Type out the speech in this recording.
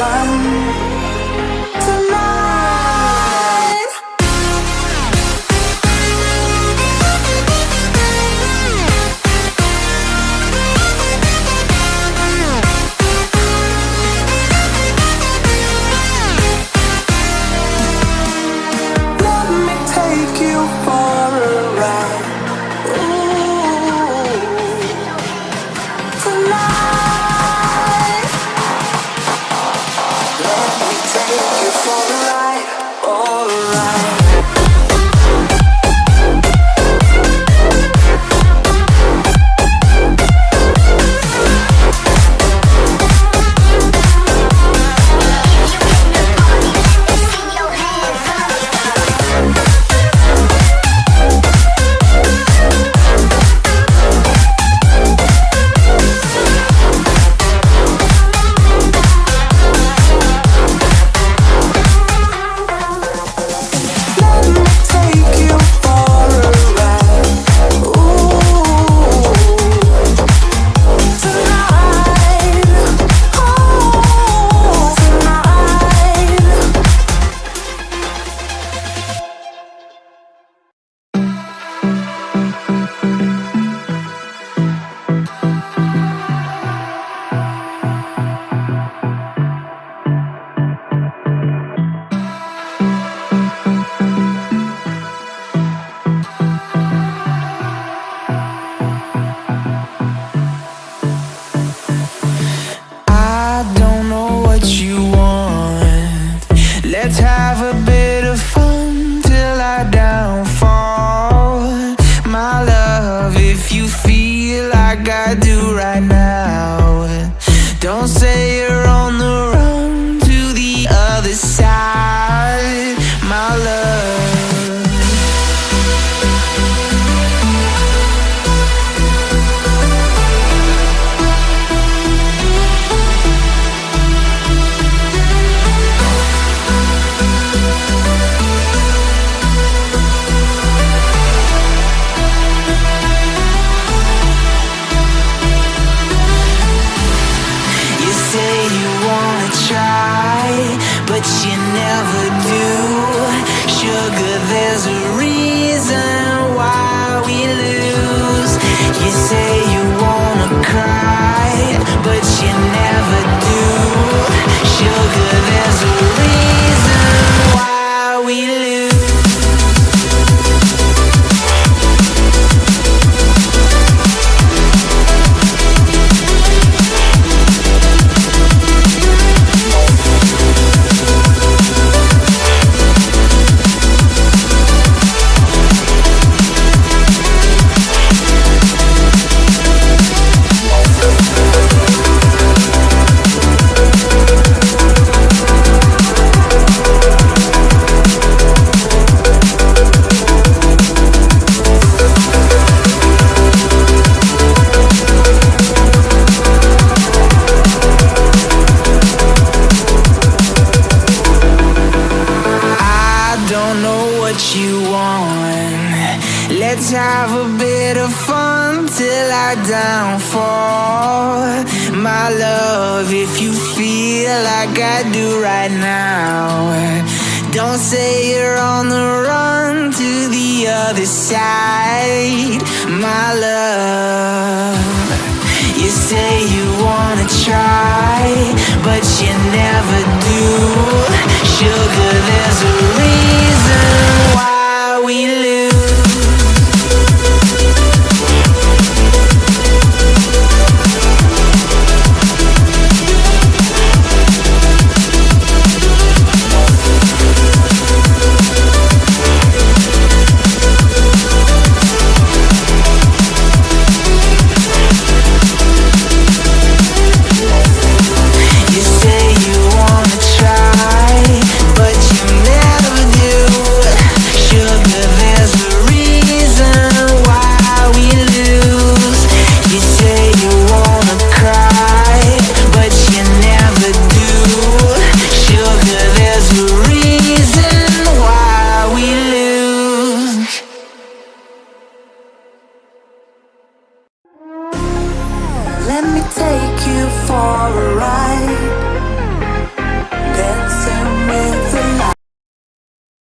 sun gotta do right Have a bit of fun till I downfall. My love, if you feel like I do right now Don't say you're on the run to the other side. My love You say you wanna try But you never do. Sugar, there's a